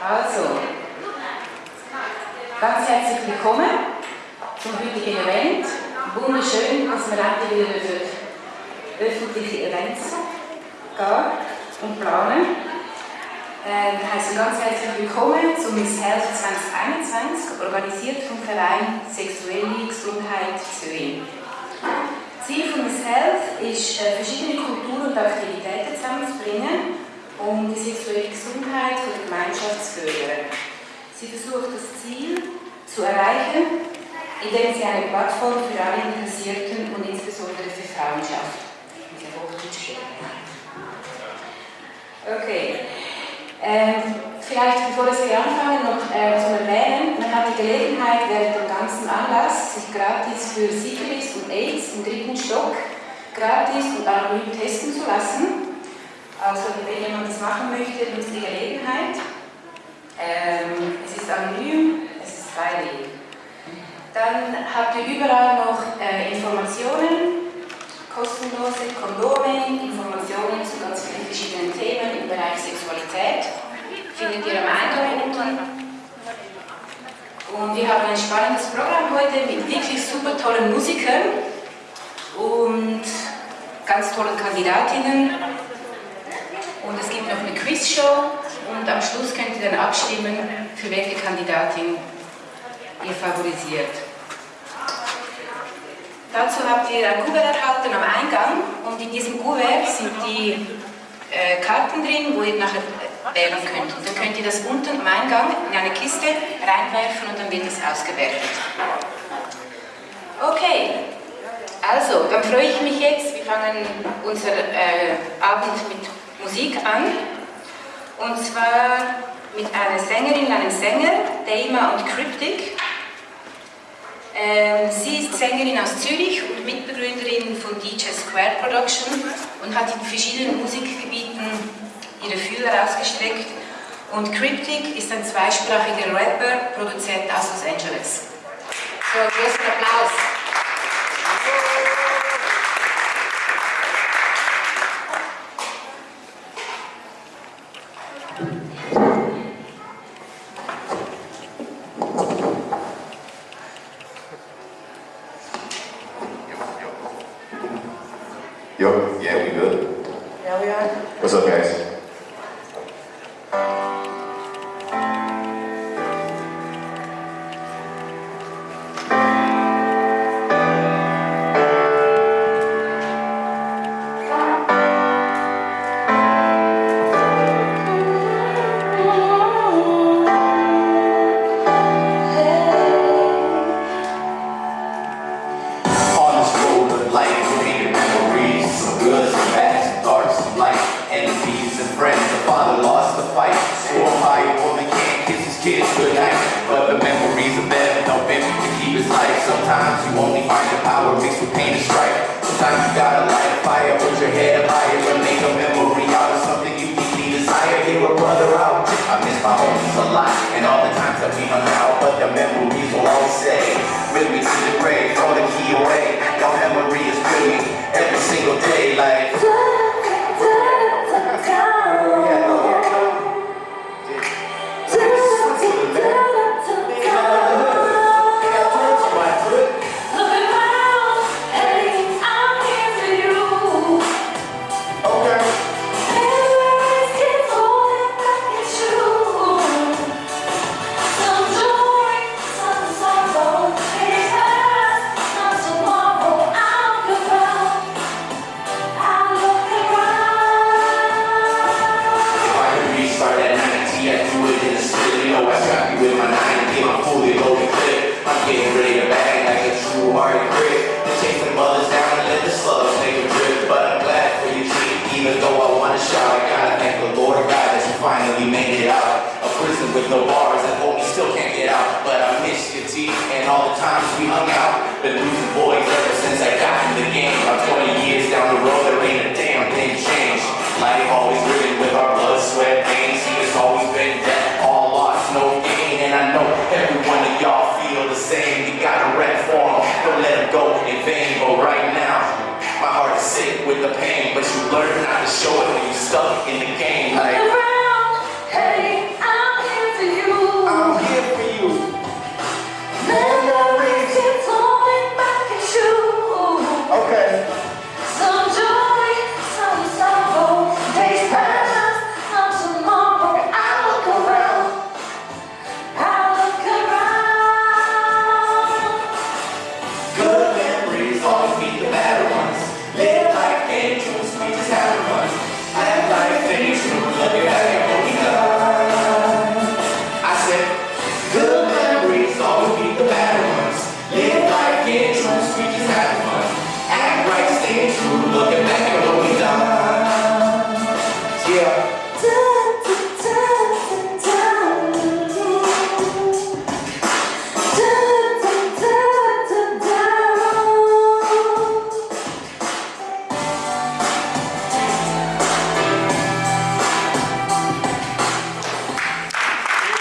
Also, ganz herzlich willkommen zum heutigen Event. Wunderschön, dass wir endlich wieder für öffentliche Events gehen und planen. Äh, heißen ganz herzlich willkommen zum Miss Health 2021, organisiert vom Verein Sexuelle Gesundheit Zürich. Ziel von Miss Health ist, äh, verschiedene Kulturen und Aktivitäten zusammenzubringen, um die sexuelle Gesundheit der Gemeinschaft zu fördern. Sie versucht das Ziel zu erreichen, indem sie eine Plattform für alle Interessierten und insbesondere für Frauen schafft. Okay. Ähm, vielleicht bevor wir anfangen, noch äh, zu erwähnen, man hat die Gelegenheit während dem ganzen Anlass, sich gratis für Syphilis und AIDS im dritten Stock gratis und anonym testen zu lassen. Also wenn jemand das machen möchte, nutzt die Gelegenheit. Ähm, es ist anonym, es ist freiwillig. Dann habt ihr überall noch äh, Informationen, kostenlose Kondome, Informationen zu ganz vielen verschiedenen Themen im Bereich Sexualität. Findet ihr am Eingang unten. Und wir haben ein spannendes Programm heute mit wirklich super tollen Musikern und ganz tollen Kandidatinnen. Und es gibt noch eine Quizshow und am Schluss könnt ihr dann abstimmen, für welche Kandidatin ihr favorisiert. Dazu habt ihr ein Kuvert erhalten am Eingang und in diesem Kuvert sind die äh, Karten drin, wo ihr nachher wählen könnt. Und dann könnt ihr das unten am Eingang in eine Kiste reinwerfen und dann wird das ausgewertet. Okay, also, dann freue ich mich jetzt, wir fangen unser äh, Abend mit Musik an. Und zwar mit einer Sängerin, einem Sänger, Dama und Cryptic. Ähm, sie ist Sängerin aus Zürich und Mitbegründerin von DJ Square Production und hat in verschiedenen Musikgebieten ihre Fühler ausgestreckt. Und Cryptic ist ein zweisprachiger Rapper, Produzent aus Los Angeles. So, großen Applaus. Yo, yeah, we good. Yeah, we are. What's up, guys? Power mixed with pain. Sometimes you gotta light a fire, put your head up higher, and make a memory out of something you deeply desire. Hear a brother out. I miss my homies a lot, and all the times that we hung out. But the memories will always stay. Me to the with no bars that hold me still can't get out. But I miss you, T, and all the times we hung out. Been losing boys ever since I got in the game. I'm 20 years down the road, there ain't a damn thing changed.